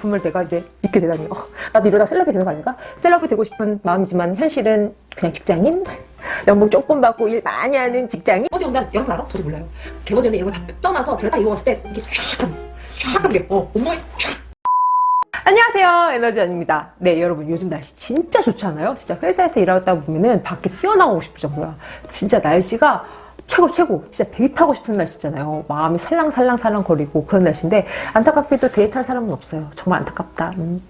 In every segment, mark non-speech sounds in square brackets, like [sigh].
제품을 내가 이제 입게 되다니 어, 나도 이러다 셀럽이 되는 거 아닌가? 셀럽이 되고 싶은 마음이지만 현실은 그냥 직장인 [laughs] 연봉 조금 받고 일 많이 하는 직장인 개보드 연단 여러분 알아? 저도 몰라요. 개보드 연단 이런 거 다 떠나서 제가 딱 입어봤을 때 이게 쫙, 쫙 하게 어, 온몸이 쫙. 안녕하세요 에너지원입니다 네 여러분 요즘 날씨 진짜 좋잖아요 진짜 회사에서 일하다 보면은 밖에 뛰어나오고 싶을 정도야 진짜 날씨가 최고 최고 진짜 데이트하고 싶은 날씨잖아요 마음이 살랑살랑살랑 거리고 그런 날씨인데 안타깝게도 데이트할 사람은 없어요 정말 안타깝다 음.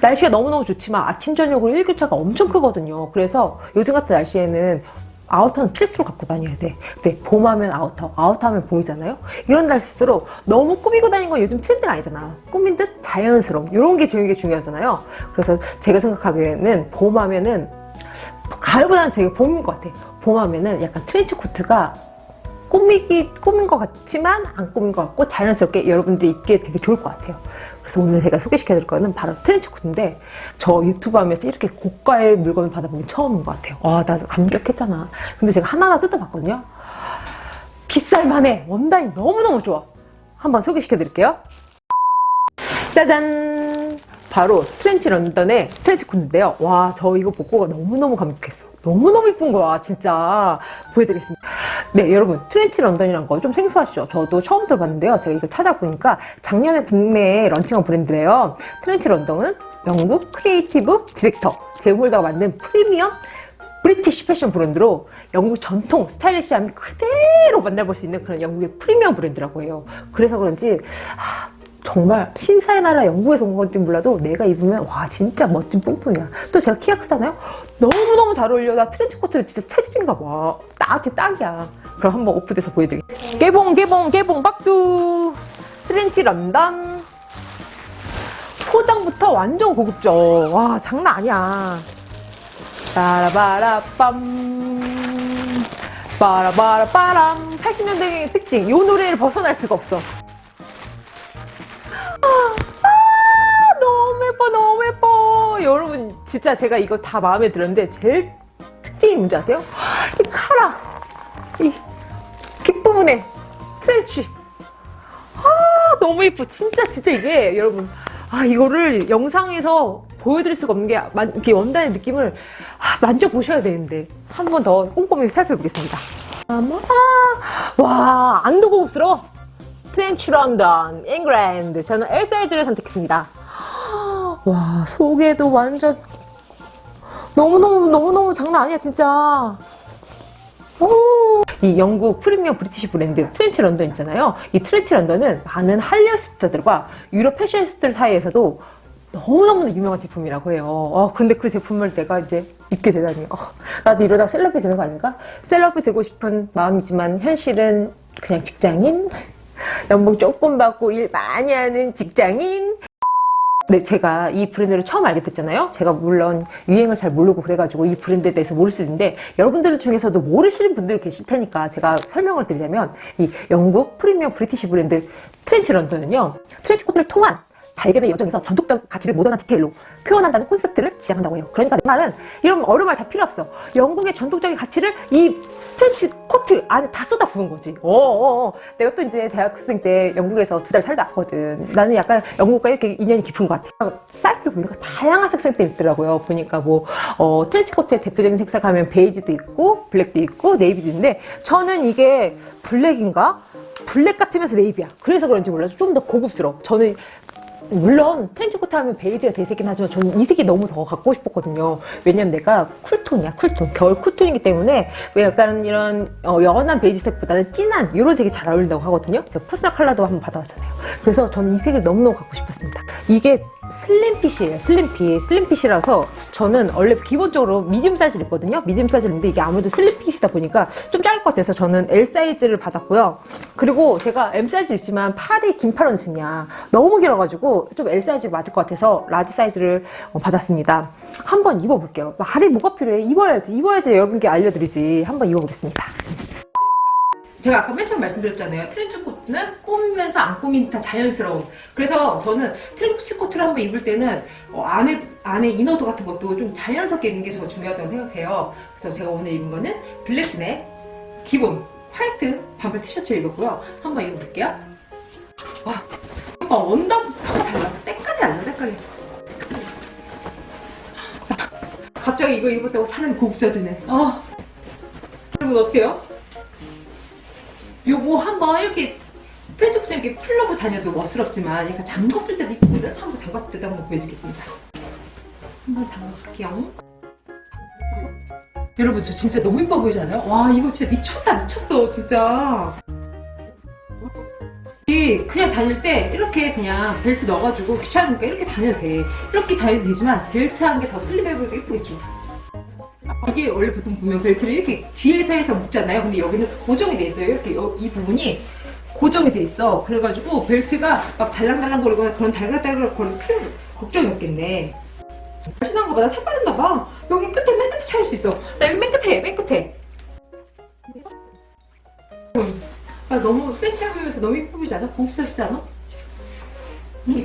날씨가 너무너무 좋지만 아침 저녁으로 일교차가 엄청 크거든요 그래서 요즘 같은 날씨에는 outer는 필수로 갖고 다녀야 돼. 근데 봄하면 아우터, 아우터하면 봄이잖아요. 이런 날씨일수록 너무 꾸미고 다니는 건 요즘 트렌드가 아니잖아. 꾸민 듯 자연스러움. 이런 게 되게 중요하잖아요. 그래서 제가 생각하기에는 봄하면은 가을보다는 제가 봄인 것 같아. 봄 하면은 약간 트렌치 코트가 꾸미기 꾸민 것 같지만 안 꾸민 것 같고 자연스럽게 여러분들이 입기에 되게 좋을 것 같아요. 그래서 오늘 제가 소개시켜 드릴 거는 바로 트렌치 코트인데 저 유튜브 하면서 이렇게 고가의 물건을 받아본 게 처음인 것 같아요. 와, 나 감격했잖아. 근데 제가 하나하나 뜯어봤거든요. 비쌀만해. 원단이 너무너무 좋아. 한번 소개시켜 드릴게요. 짜잔! 바로 트렌치 런던의 트렌치 코트인데요. 와, 저 이거 보고 너무너무 감격했어. 너무너무 이쁜 거야, 진짜. 보여드리겠습니다. 네, 여러분. 트렌치 런던이란 거 좀 생소하시죠? 저도 처음 들어봤는데요. 제가 이거 찾아보니까 작년에 국내에 launching한 브랜드래요. 트렌치 런던은 영국 creative director 제홀더가 만든 premium British 패션 브랜드로 영국 전통 stylish함 그대로 만나볼 수 있는 그런 영국의 프리미엄 브랜드라고 해요. 그래서 그런지 하, 정말 신사의 나라 영국에서 온 건지 몰라도 내가 입으면 와 진짜 멋진 뽕뽕이야. 또 제가 키가 크잖아요. 너무너무 잘 어울려. 나 트렌치 코트를 진짜 체질인가 봐. 나한테 딱이야. 그럼 한번 오프돼서 보여드릴게요. 개봉 개봉 개봉 박두 트렌치 런던 포장부터 완전 고급져. 와 장난 아니야. 빠라바라빰 빠라바라빠람 80년대의 특징 이 노래를 벗어날 수가 없어 여러분 진짜 제가 이거 다 마음에 들었는데 제일 특징이 뭔지 아세요? 이 카라 이 뒷부분에 트렌치 아 너무 예뻐. 진짜 진짜 이게 여러분 아 이거를 영상에서 보여드릴 수가 없는 게 이렇게 원단의 느낌을 아, 만져보셔야 되는데 한 번 더 꼼꼼히 살펴보겠습니다. 아, 와 안도 고급스러워. 트렌치 런던 잉글랜드. 저는 L 사이즈를 선택했습니다 와 속에도 완전 너무너무 너무너무 장난 아니야 진짜 오. 이 영국 premium British 브랜드 트렌치 런던 있잖아요 이 트렌치 런던은 많은 한류 스타들과 유럽 패션 스타들 사이에서도 너무너무 유명한 제품이라고 해요. 어, 근데 그 제품을 내가 이제 입게 되다니. 어, 나도 이러다 celeb이 되는 거 아닌가? celeb이 되고 싶은 마음이지만 현실은 그냥 직장인? [laughs] 연봉 조금 받고 일 많이 하는 직장인? 네, 제가 이 브랜드를 처음 알게 됐잖아요. 제가 물론 유행을 잘 모르고 그래가지고 이 브랜드에 대해서 모를 수 있는데 여러분들 중에서도 모르시는 분들이 계실 테니까 제가 설명을 드리자면 이 영국 premium British 브랜드 트렌치 런던은요. 트렌치 코트를 통한 발견의 여정에서 전통적 가치를 모던한 디테일로 표현한다는 콘셉트를 지향한다고 해요. 그러니까 내 말은 이런 어려운 말 다 필요 없어. 영국의 전통적인 가치를 이 트렌치 코트 안에 다 쏟아 부은 거지. 어어어. 내가 또 이제 대학생 때 영국에서 두 달 살다 왔거든. 나는 약간 영국과 이렇게 인연이 깊은 것 같아. 사이트를 보니까 다양한 색상들이 있더라고요. 보니까 뭐 어, 트렌치 코트의 대표적인 색상 하면 베이지도 있고 블랙도 있고 네이비도 있는데 저는 이게 블랙인가? 블랙 같으면서 네이비야. 그래서 그런지 몰라도 좀 더 고급스러워. 저는 물론 트렌치 코트 하면 베이지가 대세긴 하지만 저는 이 색이 너무 더 갖고 싶었거든요. 왜냐면 내가 cool tone이야 cool tone. 겨울 cool tone이기 때문에 왜 약간 이런 어, 연한 베이지색보다는 진한 이런 색이 잘 어울린다고 하거든요. 제가 personal color도 한번 받아봤잖아요. 그래서 저는 이 색을 너무너무 갖고 싶었습니다. 이게 슬림핏이에요 슬림핏 슬림핏이라서 저는 원래 기본적으로 medium 사이즈를 입거든요. medium 사이즈를 입는데 이게 아무래도 slim fit이다 보니까 좀 작을 것 같아서 저는 L 사이즈를 받았고요 그리고 제가 M 사이즈 입지만 팔이 긴팔 원숭이야 너무 길어가지고 좀 L 사이즈 맞을 것 같아서 large 사이즈를 어, 받았습니다. 한번 입어볼게요. 말이 뭐가 필요해? 입어야지 입어야지 여러분께 알려드리지. 한번 입어보겠습니다. 제가 아까 맨 처음 말씀드렸잖아요. 트렌치 코트는 꾸미면서 안 꾸민 듯한 자연스러움. 그래서 저는 트렌치 코트를 한번 입을 때는 어, 안에, 안에 inner도 같은 것도 좀 자연스럽게 입는 게 더 중요하다고 생각해요. 그래서 제가 오늘 입은 거는 black jean의 기본 화이트 반팔 티셔츠를 입었고요. 한번 입어볼게요. 와, 원단부터 색깔이. 갑자기 이거 입었다고 사람이 고급져지네. 어. 여러분 어때요? 요거 한번 이렇게 트렌치코트 이렇게 풀러고 다녀도 멋스럽지만 약간 잠궜을 때도 이쁘거든? 한번 잠갔을 때도 한번 보여드리겠습니다. 한번 잠가볼게요. 여러분 저 진짜 너무 이뻐 보이지 않아요? 와 이거 진짜 미쳤다 미쳤어 진짜. 이 그냥 다닐 때 이렇게 그냥 벨트 넣어가지고 귀찮으니까 이렇게 다녀도 돼. 이렇게 다녀도 되지만 벨트 한 게 더 슬림해 보이고 이쁘겠죠? 이게 원래 보통 보면 벨트를 이렇게 뒤에서 해서 묶잖아요. 근데 여기는 고정이 돼 있어요. 이렇게 여- 이 부분이 고정이 돼 있어. 그래가지고 벨트가 막 달랑달랑 거리거나 그런 달글달글 거릴 필요 걱정이 없겠네. 날씬한 거보다 살 빠졌나 봐 여기 끝에 맨 끝에 차일 수 있어 나 여기 맨 끝에 맨 끝에 음. 아, 너무 센치해 보이면서 너무 이뻐 보이지 않아? 고급져지지 않아?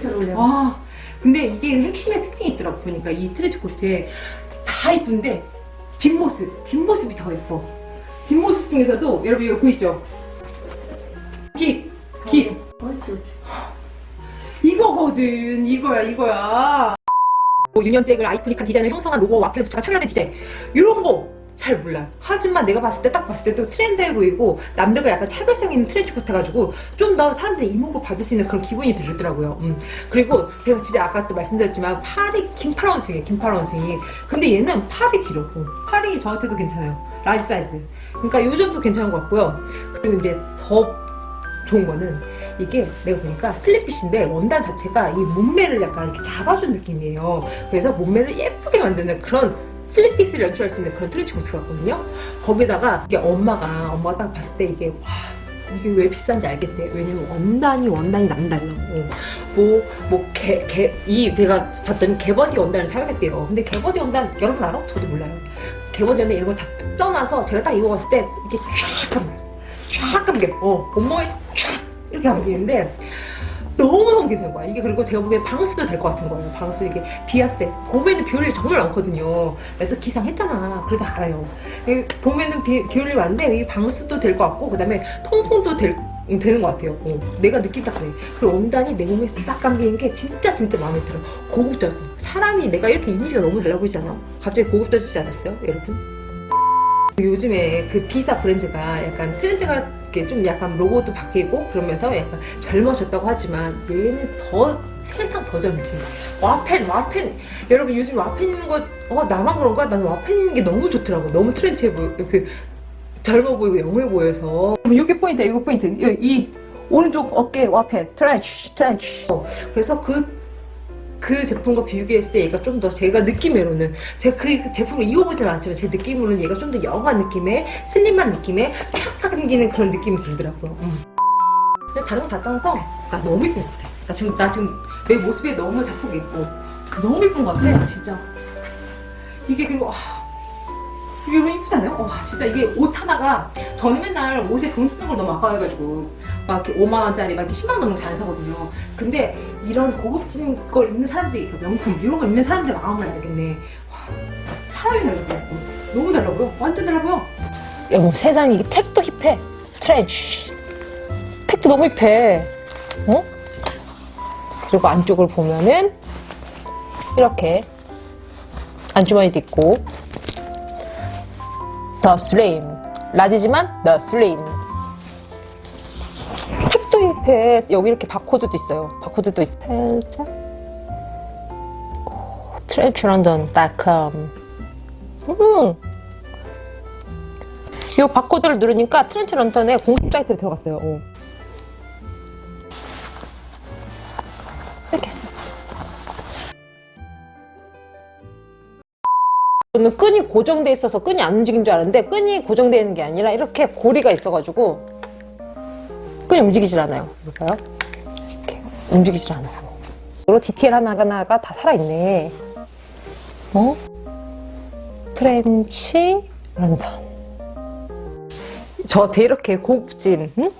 잘 어울려. 와 근데 이게 핵심의 특징이 있더라고 보니까 이 트렌치 코트에 다 이쁜데 뒷모습 뒷모습이 더 예뻐 뒷모습 중에서도 여러분 이거 보이시죠? 깃! 깃! 옳지. 이거거든 이거야 이거야 뭐 유년잭을 아이코닉한 디자인을 형성한 로고 와펠 부츠가 차별화된 디자인. 이런 거 잘 몰라요. 하지만 내가 봤을 때 딱 봤을 때 또 trendy해 보이고 남들과 약간 차별성 있는 트렌치 코트 가지고 좀 더 사람들이 이목을 받을 수 있는 그런 기분이 들더라고요. 음. 그리고 제가 진짜 아까 또 말씀드렸지만 팔이 긴팔 원숭이에요 긴팔 원숭이. 근데 얘는 팔이 길어 어, 팔이 저한테도 괜찮아요. large 사이즈. 그러니까 요 정도 괜찮은 것 같고요. 그리고 이제 더 좋은 거는 이게 내가 보니까 slim fit인데 원단 자체가 이 몸매를 약간 이렇게 잡아준 느낌이에요. 그래서 몸매를 예쁘게 만드는 그런 slim fit을 연출할 수 있는 그런 트렌치 코트 같거든요. 거기다가 이게 엄마가 엄마가 딱 봤을 때 이게 와 이게 왜 비싼지 알겠대. 왜냐면 원단이 원단이 남달라. 뭐뭐 개 개이 내가 봤더니 개버딘 원단을 사용했대요. 근데 개버딘 원단 여러분 알아? 저도 몰라요. 개버딘 원단 이런 거 다 떠나서 제가 딱 입어봤을 때 이게 쫙 감겨. 쫙 감겨. 어 온몸에 쫙 이렇게 감기는데 너무너무 괜찮은 거야. 이게 그리고 제가 보기엔 방수도 될 것 같은 거예요. 방수 이게 비 왔을 때 봄에는 비 올 일이 정말 많거든요. 내가 또 기상했잖아. 그래도 알아요. 이 봄에는 비, 비 올 일이 많은데 이 방수도 될 것 같고 그 다음에 통풍도 될 음, 되는 것 같아요. 어, 내가 느낌 딱 그래. 그리고 원단이 내 몸에 싹 감기는 게 진짜 진짜 마음에 들어. 고급져. 사람이 내가 이렇게 이미지가 너무 달라 보이잖아. 갑자기 고급져지지 않았어요, 여러분? 요즘에 그 비사 브랜드가 약간 트렌드가 이렇게 좀 약간 로고도 바뀌고 그러면서 약간 젊어졌다고 하지만 얘는 더 세상 더 젊지. 와펜, 와펜. 여러분 요즘 와펜 있는 거, 어, 나만 그런가? 나는 와펜 있는 게 너무 좋더라고. 너무 trendy해 보여. 그, 젊어 보이고 young해 보여서. 이게 포인트야, 이거 포인트. 이, 이 오른쪽 어깨 와펜. trendy, trendy. 어, 그래서 그 그 제품과 비교했을 때 얘가 좀 더 제가 느낌으로는 제가 그 제품을 입어보진 않았지만 제 느낌으로는 얘가 좀 더 young한 느낌의 slim한 느낌의 촥 당기는 그런 느낌이 들더라고요. 음. 근데 다른 거 다 떠나서 나 너무 이쁜 것 같아. 나 지금 나 지금 내 모습에 너무 자폭이 있고 너무 이쁜 것 같아 진짜. 이게 그리고 아, 이게 너무 이쁘잖아요? 와 진짜 이게 옷 하나가 저는 맨날 옷에 돈 쓰는 걸 너무 아까워해가지고 막 이렇게 5만 원짜리 막 이렇게 10만 원 넘게 잘 사거든요. 근데 이런 고급진 걸 입는 사람들이 그 명품 이런 거 입는 사람들의 마음을 알겠네. 와, 사람이 달라 보여. 너무 달라 보여. 완전 달라 보여. 여보 세상에 이게 택도 힙해 트렌치 택도 너무 힙해 어? 그리고 안쪽을 보면은 이렇게 안주머니도 있고 더 slim large지만 더 slim tag도 hip해 여기 이렇게 바코드도 있어요 바코드도 있어 살짝 트렌치런던.com 음. 이 바코드를 누르니까 트렌치 런턴에 공식 사이트로 들어갔어요. 어. 이렇게. 저는 끈이 고정돼 있어서 끈이 안 움직인 줄 알았는데 끈이 고정되어 있는 게 아니라 이렇게 고리가 있어가지고 끈이 움직이질 않아요. 볼까요? 이렇게 움직이질 않아요. 이로 디테일 하나하나가 다 살아있네. 어? 트렌치 런던. 저한테 이렇게 고급진 응?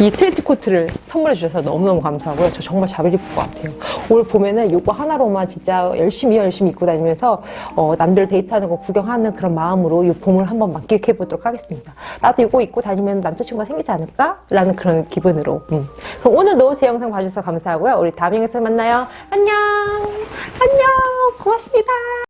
이 트렌치 코트를 선물해 주셔서 너무너무 감사하고요. 저 정말 잘 입을 것 같아요. 올 봄에는 이거 하나로만 진짜 열심히 열심히 입고 다니면서 어, 남들 데이트하는 거 구경하는 그런 마음으로 이 봄을 한번 만끽해 보도록 하겠습니다. 나도 이거 입고 다니면 남자친구가 생기지 않을까? 라는 그런 기분으로. 음. 그럼 오늘도 제 영상 봐주셔서 감사하고요. 우리 다음 영상에서 만나요. 안녕! 안녕! 고맙습니다.